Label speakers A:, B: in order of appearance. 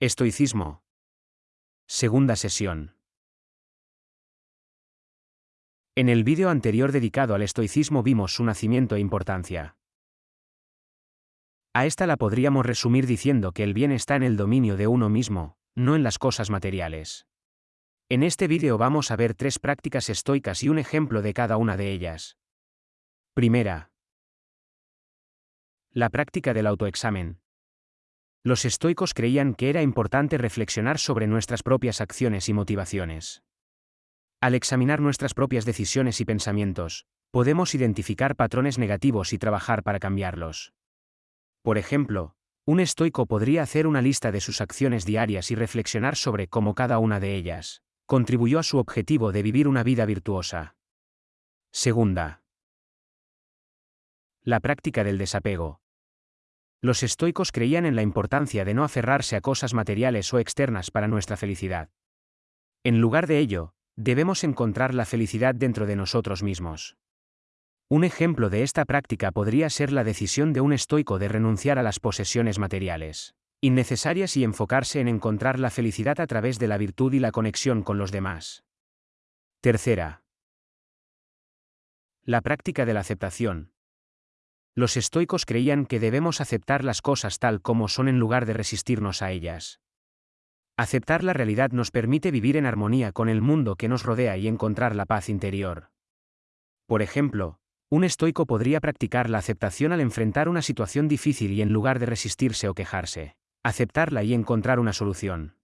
A: Estoicismo. Segunda sesión. En el vídeo anterior dedicado al estoicismo vimos su nacimiento e importancia. A esta la podríamos resumir diciendo que el bien está en el dominio de uno mismo, no en las cosas materiales. En este vídeo vamos a ver tres prácticas estoicas y un ejemplo de cada una de ellas. Primera. La práctica del autoexamen. Los estoicos creían que era importante reflexionar sobre nuestras propias acciones y motivaciones. Al examinar nuestras propias decisiones y pensamientos, podemos identificar patrones negativos y trabajar para cambiarlos. Por ejemplo, un estoico podría hacer una lista de sus acciones diarias y reflexionar sobre cómo cada una de ellas contribuyó a su objetivo de vivir una vida virtuosa. Segunda. La práctica del desapego. Los estoicos creían en la importancia de no aferrarse a cosas materiales o externas para nuestra felicidad. En lugar de ello, debemos encontrar la felicidad dentro de nosotros mismos. Un ejemplo de esta práctica podría ser la decisión de un estoico de renunciar a las posesiones materiales, innecesarias y enfocarse en encontrar la felicidad a través de la virtud y la conexión con los demás. Tercera. La práctica de la aceptación, los estoicos creían que debemos aceptar las cosas tal como son en lugar de resistirnos a ellas. Aceptar la realidad nos permite vivir en armonía con el mundo que nos rodea y encontrar la paz interior. Por ejemplo, un estoico podría practicar la aceptación al enfrentar una situación difícil y en lugar de resistirse o quejarse, aceptarla y encontrar una solución.